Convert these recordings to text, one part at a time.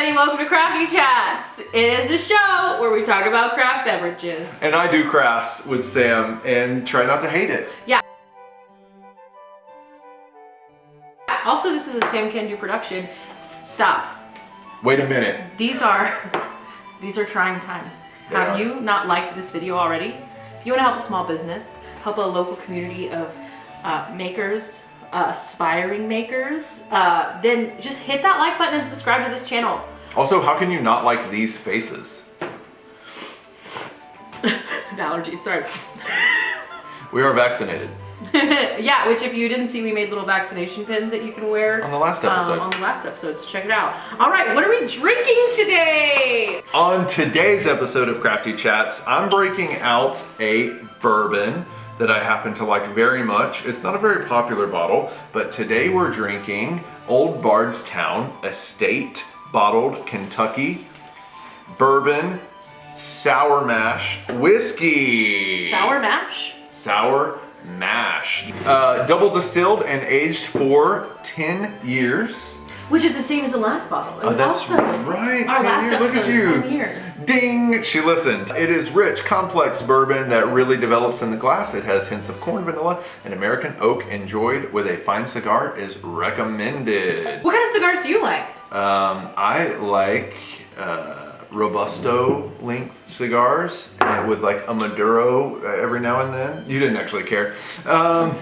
everybody, welcome to Crafty Chats. It is a show where we talk about craft beverages. And I do crafts with Sam and try not to hate it. Yeah. Also, this is a Sam Can Do production. Stop. Wait a minute. These are, these are trying times. They Have are. you not liked this video already? If you want to help a small business, help a local community of uh, makers, aspiring makers, uh, then just hit that like button and subscribe to this channel. Also, how can you not like these faces? Allergies, sorry. We are vaccinated yeah, which if you didn't see, we made little vaccination pins that you can wear on the last episode. Um, on the last episode, so check it out. All right, what are we drinking today? On today's episode of Crafty Chats, I'm breaking out a bourbon that I happen to like very much. It's not a very popular bottle, but today we're drinking Old Bardstown Estate Bottled Kentucky Bourbon Sour Mash Whiskey. Sour mash? Sour Mash. Uh, double distilled and aged for 10 years. Which is the same as the last bottle. It Oh, was that's also right. Our 10 last years. Look at you. 10 years. Ding! She listened. It is rich, complex bourbon that really develops in the glass. It has hints of corn, vanilla, and American oak. Enjoyed with a fine cigar is recommended. What kind of cigars do you like? Um, I like uh, Robusto length cigars and with like a Maduro uh, every now and then. You didn't actually care. Um,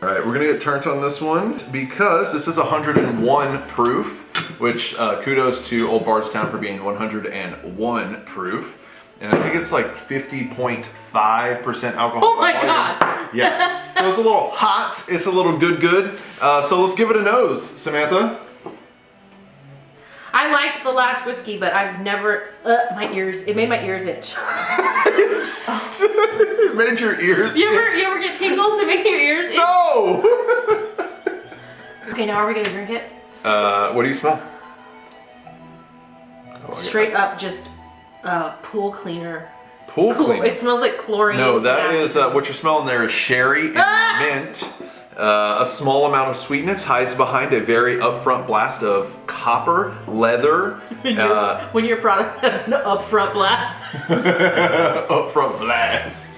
all right, we're gonna get turned on this one because this is 101 proof, which uh, kudos to Old Bardstown for being 101 proof. And I think it's like 50.5% alcohol. Oh my volume. God. Yeah, so it's a little hot, it's a little good good. Uh, so let's give it a nose, Samantha. I liked the last whiskey, but I've never, uh, my ears, it made my ears itch. it made your ears You ever, itch. you ever get tingles that make your ears itch? No! Okay, now are we gonna drink it? Uh, what do you smell? Oh, Straight up just uh, pool cleaner. Pool cleaner. It smells like chlorine. No, that acid. is uh, what you're smelling there is sherry and Ah! mint. Uh, a small amount of sweetness hides behind a very upfront blast of copper, leather, uh, when your product has an upfront blast. upfront blast,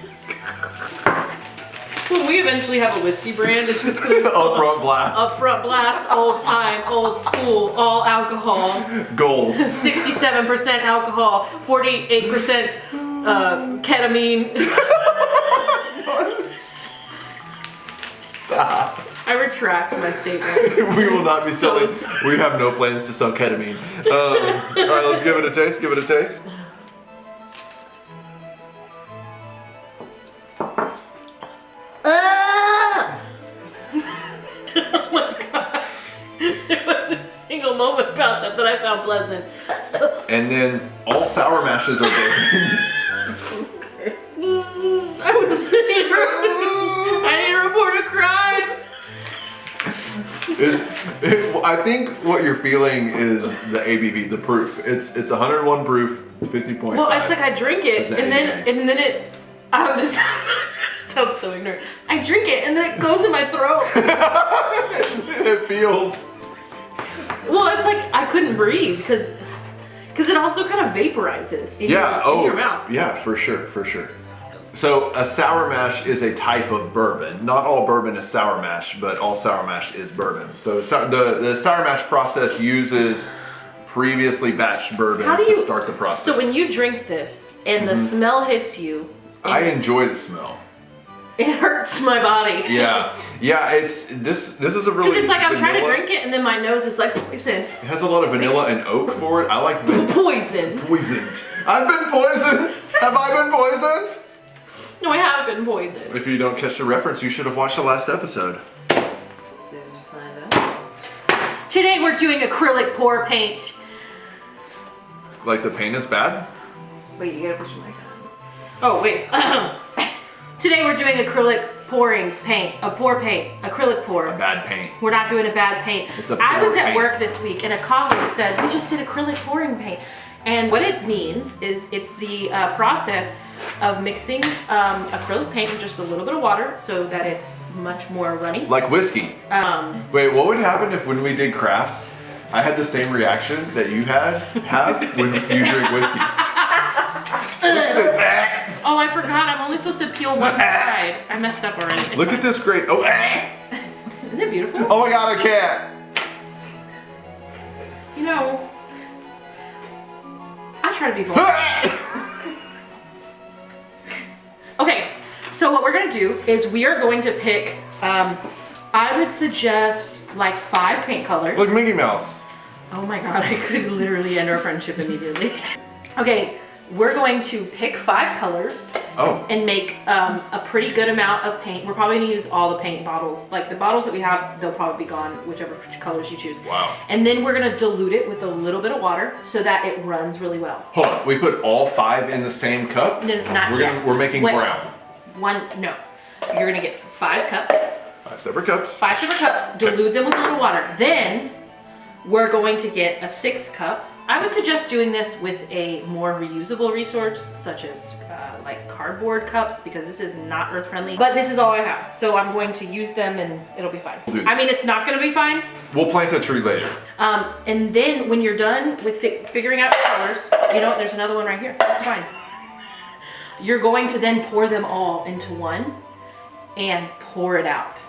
When we eventually have a whiskey brand, it's just gonna be called upfront blast, Upfront blast, old time, old school, all alcohol, gold. 67% alcohol, 48% uh, ketamine. Retract my statement. we will not be selling. We have no plans to sell ketamine. Um, all right, let's give it a taste. Give it a taste. Ah! oh my god. There was a single moment about that that I found pleasant. And then all sour mashes are bourbons. It, I think what you're feeling is the ABV, the proof. It's it's 101 proof, 50.5. Well, it's like I drink it and then ABV? and then it. Um, this sounds so ignorant. I drink it and then it goes in my throat. it feels. well, it's like I couldn't breathe because because it also kind of vaporizes in, Yeah. your, Oh. in your mouth. Yeah, for sure, for sure. So a sour mash is a type of bourbon. Not all bourbon is sour mash, but all sour mash is bourbon. So the the sour mash process uses previously batched bourbon do to start the process. So when you drink this and the mm-hmm. smell hits you, I enjoy the smell. it hurts my body. Yeah, yeah. It's this. This is a really. Because it's like I'm trying to drink it and then my nose is like poison. It has a lot of vanilla and oak for it. I like the Poison. poisoned. I've been poisoned. Have I been poisoned? No, I have been poisoned. If you don't catch the reference, you should have watched the last episode. Soon find out. Today we're doing acrylic pour paint. Like the paint is bad. Wait, you gotta push your mic on. Oh, wait. Today we're doing acrylic pouring paint. A pour paint. Acrylic pour. A bad paint. We're not doing a bad paint. It's a I pour was at paint. work this week and a colleague said, we just did acrylic pouring paint. And what it means is it's the uh, process of mixing um, acrylic paint with just a little bit of water so that it's much more runny. Like whiskey. Um, Wait, what would happen if when we did crafts I had the same reaction that you had have when you drink whiskey. Oh, I forgot. I'm only supposed to peel one side. I messed up already. Look at this great. Oh, eh. Isn't it beautiful? oh my god, I can't. You know, To be. Okay, so what we're gonna do is we are going to pick, um, I would suggest like five paint colors. Look, Mickey Mouse. Oh my god, I could literally end our friendship immediately. Okay, we're going to pick five colors Oh, and make um, a pretty good amount of paint. We're probably gonna use all the paint bottles. Like the bottles that we have, they'll probably be gone, whichever colors you choose. Wow. And then we're gonna dilute it with a little bit of water so that it runs really well. hold on. We put all five in the same cup. No, not we're yet. Gonna, we're making Wait. brown. One, no. You're gonna get five cups, Five separate cups. five separate cups, dilute them with a little water. Then we're going to get a sixth cup. I would suggest doing this with a more reusable resource, such as uh, like cardboard cups, because this is not earth friendly. But this is all I have, so I'm going to use them and it'll be fine. We'll I mean, it's not going to be fine. We'll plant a tree later. Um, and then when you're done with fi- figuring out your colors, you know? There's another one right here. It's fine. You're going to then pour them all into one and pour it out.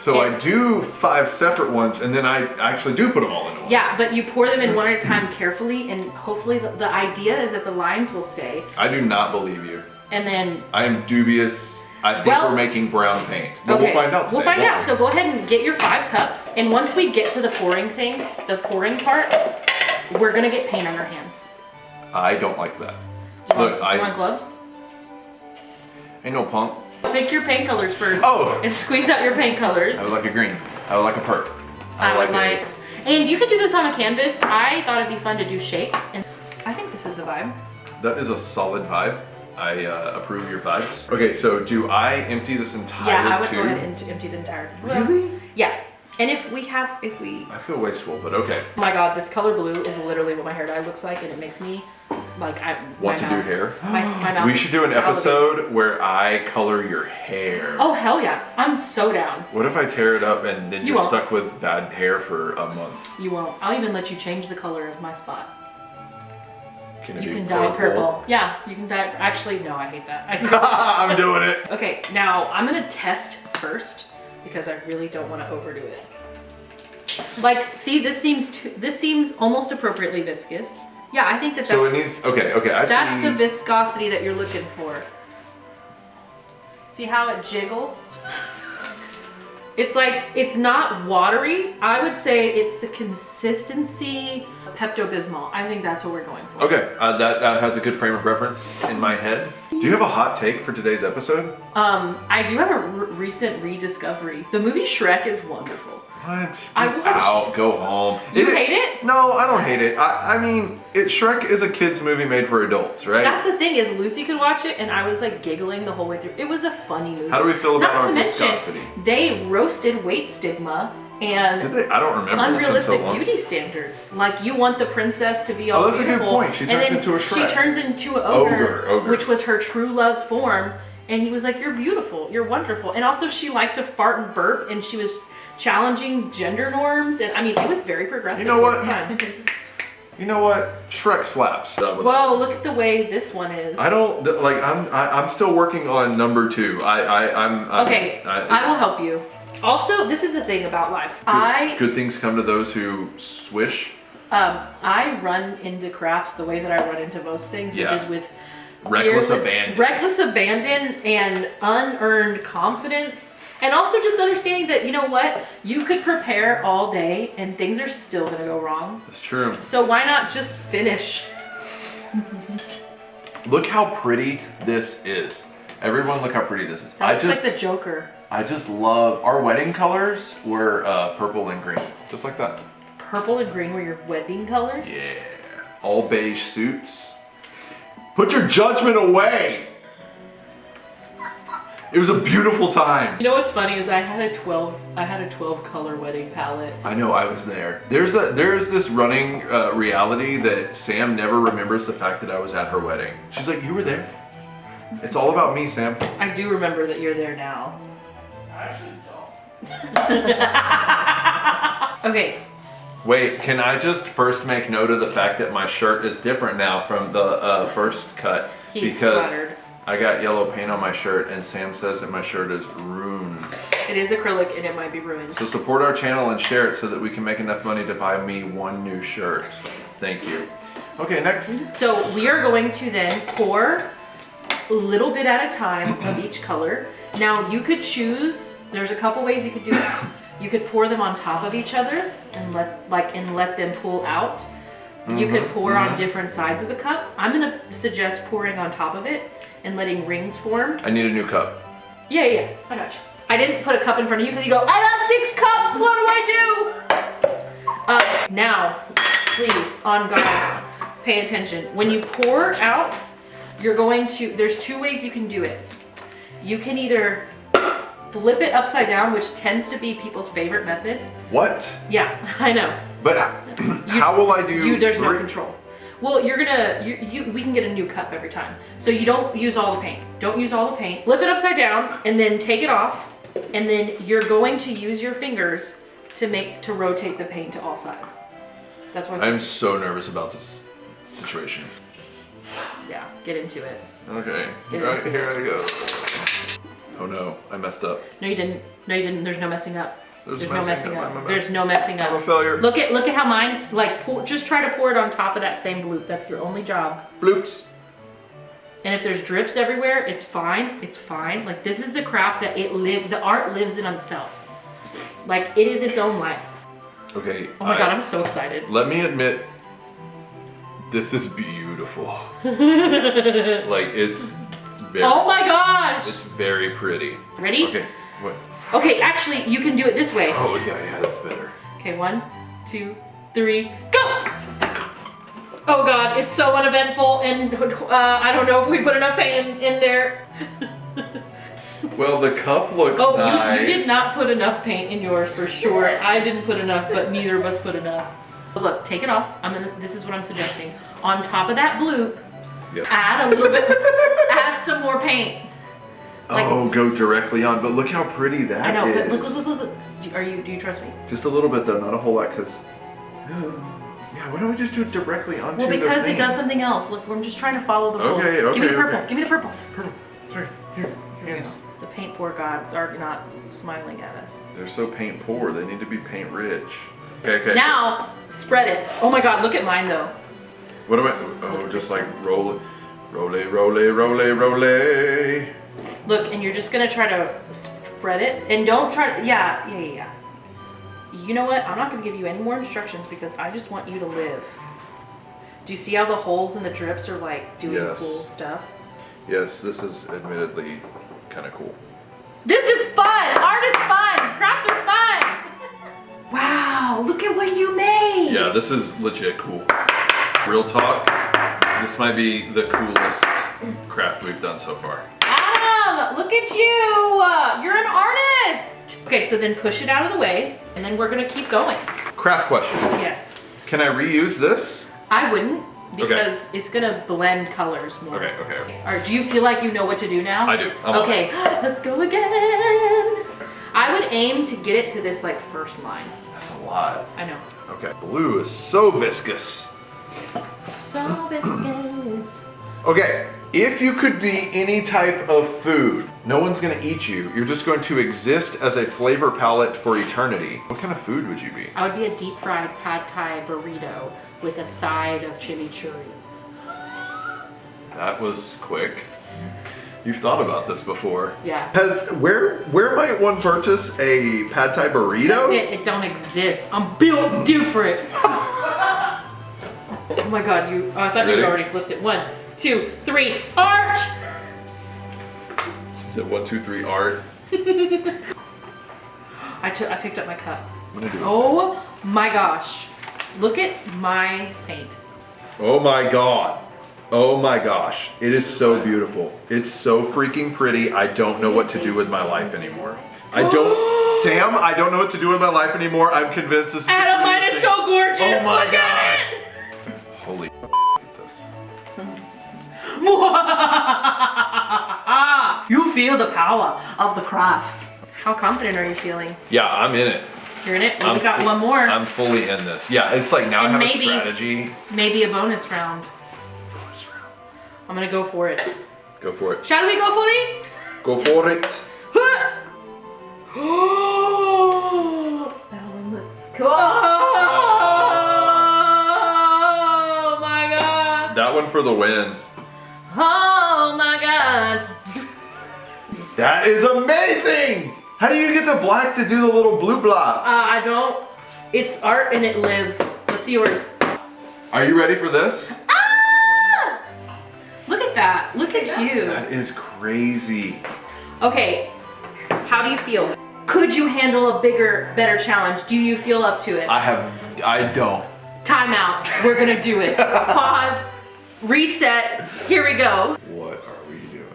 So. I do five separate ones, and then I actually do put them all into one. Yeah, but you pour them in one at a time carefully, and hopefully the, the idea is that the lines will stay. I do not believe you. And then I am dubious. I think Well- we're making brown paint. But okay, we'll find out today. We'll find out. we? So go ahead and get your five cups, and once we get to the pouring thing, the pouring part, we're gonna get paint on our hands. I don't like that. Do you, Look, want, do you I want gloves? ain't no punk. Pick your paint colors first. Oh. And squeeze out your paint colors. I would like a green. I would like a purple. I would a- like, and you could do this on a canvas. I thought it'd be fun to do shapes, and I think this is a vibe. That is a solid vibe. I uh, approve your vibes. Okay, so do I empty this entire Yeah, I would tube? go ahead and empty the entire. Really? Yeah, and if we have, if we, I feel wasteful, but okay. oh my god, this color blue is literally what my hair dye looks like, and it makes me like I Want to do hair? My, my mouth We should do an salivating. episode where I color your hair. Oh hell yeah, I'm so down. What if I tear it up and then You you're won't. stuck with bad hair for a month? You won't. I'll even let you change the color of my spot. Can it You can dye purple. Yeah, you can dye. Actually, no, I hate that. I- I'm doing it. okay, now I'm gonna test first because I really don't want to overdo it. Like, see, this seems too, this seems almost appropriately viscous. Yeah, I think that that's So it needs. Okay, okay. I that's see. the viscosity that you're looking for. See how it jiggles? It's like it's not watery. I would say it's the consistency of Pepto Bismol. I think that's what we're going for. Okay, uh, that, that has a good frame of reference in my head. Do you have a hot take for today's episode? Um, I do have a r- recent rediscovery. The movie Shrek is wonderful. What? I watched- out. Go home. You hate it? No, I don't hate it. I, I mean, it Shrek is a kids movie made for adults, right? That's the thing is Lucy could watch it and I was like giggling the whole way through. It was a funny movie. How do we feel about Not our to mention, they roasted weight stigma and they? I don't remember. Unrealistic so beauty standards. Like you want the princess to be oh, all Oh, that's a good beautiful, point. She turns into a Shrek. She turns into an ogre, Ogre, ogre. which was her true love's form. And he was like, "You're beautiful. You're wonderful." And also, she liked to fart and burp, and she was challenging gender norms. And I mean, it was very progressive. You know what? You know what? Shrek slaps. Done with Whoa! Look at the way this one is. I don't like. I'm. I, I'm still working on number two. I. I. I'm. I'm Okay, I, I will help you. Also, this is the thing about life. Good, I good things come to those who swish. um I run into crafts the way that I run into most things, Yeah. which is with Reckless abandon. reckless abandon, and unearned confidence. And also just understanding that you know what you could prepare all day and things are still gonna go wrong. That's true. So why not just finish? Look how pretty this is. Everyone, look how pretty this is. That I looks just. like the Joker. I just love our wedding colors were uh, purple and green, just like that. Purple and green were your wedding colors. Yeah. All beige suits. Put your judgment away. It was a beautiful time. You know what's funny is I had a twelve I had a twelve color wedding palette. I know I was there. There's a there's this running uh, reality that Sam never remembers the fact that I was at her wedding. She's like, "You were there." It's all about me, Sam. I do remember that you're there now. I actually don't. Okay, Wait, can I just first make note of the fact that my shirt is different now from the uh, first cut? He's because splattered. I got yellow paint on my shirt and Sam says that my shirt is ruined. It is acrylic and it might be ruined. So support our channel and share it so that we can make enough money to buy me one new shirt. Thank you. Okay, next. So we are going to then pour a little bit at a time of each color. Now you could choose, there's a couple ways you could do it. You could pour them on top of each other and let like and let them pull out. You could mm-hmm, pour on mm-hmm. different sides of the cup. I'm gonna suggest pouring on top of it and letting rings form. I need a new cup. Yeah, yeah, I got you. I didn't put a cup in front of you because you go, I got six cups, what do I do? Uh, now, please, on God, pay attention. When you pour out, you're going to, there's two ways you can do it. You can either flip it upside down, which tends to be people's favorite method. What? Yeah, I know. But how will I do You, there's no control. Well, you're gonna, you, you, we can get a new cup every time. So you don't use all the paint. Don't use all the paint. Flip it upside down and then take it off. And then you're going to use your fingers to make, to rotate the paint to all sides. That's why I'm so nervous about this situation. yeah, get into it. Okay, Get right, into here I go. Oh no, I messed up. No, you didn't. No, you didn't. There's no messing up. There's There's, no messing up. up. There's no messing up. I'm a failure. Look at look at how mine like pour, just try to pour it on top of that same bloop. That's your only job. Bloops. And if there's drips everywhere, it's fine. It's fine. Like this is the craft that it live. The art lives in itself. Like it is its own life. Okay. Oh my I- god, I'm so excited. Let me admit, this is beautiful. like it's very, Oh my gosh! it's very pretty. Ready? Okay. What? Okay, actually, you can do it this way. Oh yeah, yeah, that's better. Okay, one, two, three, go! Oh god, it's so uneventful, and uh, I don't know if we put enough paint in, in there. Well, the cup looks Oh, nice. you, you did not put enough paint in yours for sure. I didn't put enough, but neither of us put enough. But look, take it off. I'm gonna. This is what I'm suggesting. On top of that bloop, Yep. add a little bit. add some more paint. Like- oh, go directly on. But look how pretty that I know, is. but look, look, look, look. Do, are you? Do you trust me? Just a little bit though, not a whole lot, because. Yeah, why don't we just do it directly onto Well, because it does something else. Look, I'm just trying to follow the rules. Okay, okay, Give me the purple. okay. Give me the purple. Purple. Sorry. Here. Here Hands. The paint poor gods are not smiling at us. They're so paint poor. They need to be paint rich. Okay, okay. Now, spread it. Oh my god, look at mine though. What am I? Oh, just like roll it. Roll it, roll it, roll it, roll it. Look, and you're just gonna try to spread it, and don't try to. Yeah, yeah, yeah. You know what? I'm not gonna give you any more instructions because I just want you to live. Do you see how the holes and the drips are like doing Yes. cool stuff? Yes, this is admittedly kind of cool. This is fun. Art is fun. Crafts are fun. Wow! Look at what you made. Yeah, this is legit cool. Real talk, this might be the coolest craft we've done so far. Look at you. Uh, You're an artist. Okay, so then push it out of the way, and then we're gonna keep going. Craft question. Yes. Can I reuse this? I wouldn't because it's gonna blend colors more. Okay, okay, okay. All right, do you feel like you know what to do now? I do. I'm okay, let's go again. I would aim to get it to this like first line. That's a lot. I know. Okay. Blue is so viscous. So viscous. Okay, if you could be any type of food, no one's gonna eat you. You're just going to exist as a flavor palette for eternity. What kind of food would you be? I would be a deep fried pad thai burrito with a side of chimichurri. That was quick. You've thought about this before. Yeah. Has, where where might one purchase a pad thai burrito? It, it don't exist. I'm built different. oh my god, you. Oh, I thought Ready? you already flipped it. One, two, three. Art! She said one, two, three, art. I took. I picked up my cup. I'm gonna do it. Oh my gosh. Look at my paint. Oh my god. Oh my gosh. It is so beautiful. It's so freaking pretty. I don't know what to do with my life anymore. I don't Sam, I don't know what to do with my life anymore. I'm convinced this is Adam, mine is so gorgeous. Oh my Look God. you feel the power of the crafts. How confident are you feeling? Yeah, I'm in it. You're in it? Well, I'm we got one more. I'm fully in this. Yeah, it's like now I have maybe- a strategy. Maybe a bonus round. Bonus round. I'm gonna go for it. Go for it. Shall we go for it? Go for it. that one looks cool. Oh. oh my god. That one for the win. Oh my god. That is amazing! How do you get the black to do the little blue blocks? Uh, I don't. It's art and it lives. Let's see yours. Are you ready for this? Ah! Look at that. Look at you. That is crazy. Okay. How do you feel? Could you handle a bigger, better challenge? Do you feel up to it? I have, I don't. Time out. We're gonna do it. Pause. Reset. Here we go. What are we doing?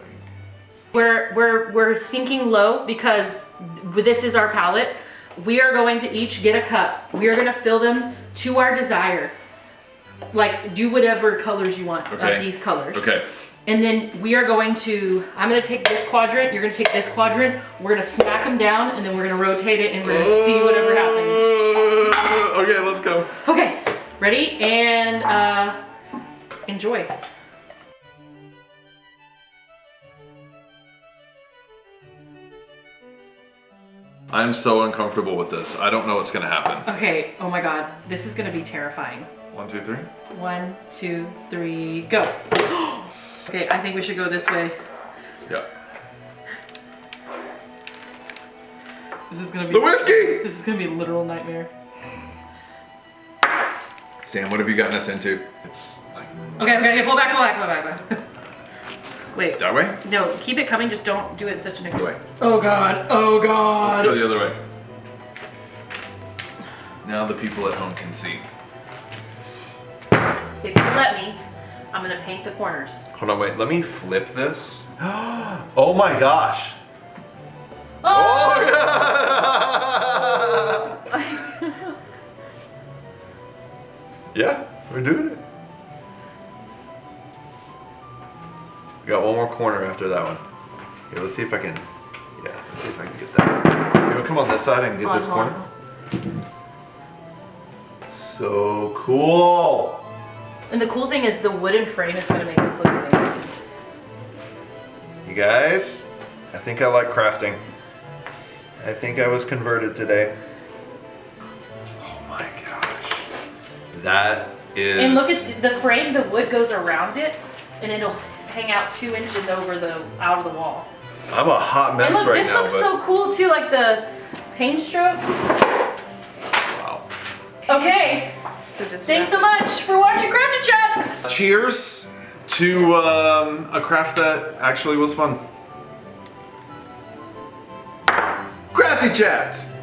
We're we're we're sinking low because this is our palette. We are going to each get a cup. We are gonna fill them to our desire. Like do whatever colors you want Okay. of these colors. Okay. And then we are going to. I'm gonna take this quadrant. You're gonna take this quadrant. We're gonna smack them down, and then we're gonna rotate it, and we're gonna see whatever happens. Uh, okay, let's go. Okay, ready and uh, enjoy. I'm so uncomfortable with this. I don't know what's gonna happen. Okay. Oh my God, this is gonna be terrifying. One, two, three. One, two, three, go. okay, I think we should go this way. Yeah. This is gonna be The whiskey! this is gonna be a literal nightmare. Sam, what have you gotten us into? It's Okay, okay, okay, pull back, pull back, pull back, pull back. Wait, that way? no, keep it coming. Just don't do it such an. The way. Oh God! Oh god. Let's go the other way. Now the people at home can see. If you let me, I'm gonna paint the corners. Hold on, wait. Let me flip this. oh my gosh. Oh! Oh yeah. yeah, we're doing it. We got one more corner after that one. Let's see if I can. Yeah, let's see if I can get that. You want to come on this side and get Hold this on, corner? So cool. And the cool thing is the wooden frame is gonna make this look amazing. You guys, I think I like crafting. I think I was converted today. Oh my gosh. That is. And look at the frame. The wood goes around it, and it'll hang out two inches over the out of the wall. I'm a hot mess And look, right this now, looks but. so cool too, like the paint strokes. wow. Okay, So just thanks so much for watching Crafty Chats. Cheers to um, a craft that actually was fun. Crafty Chats!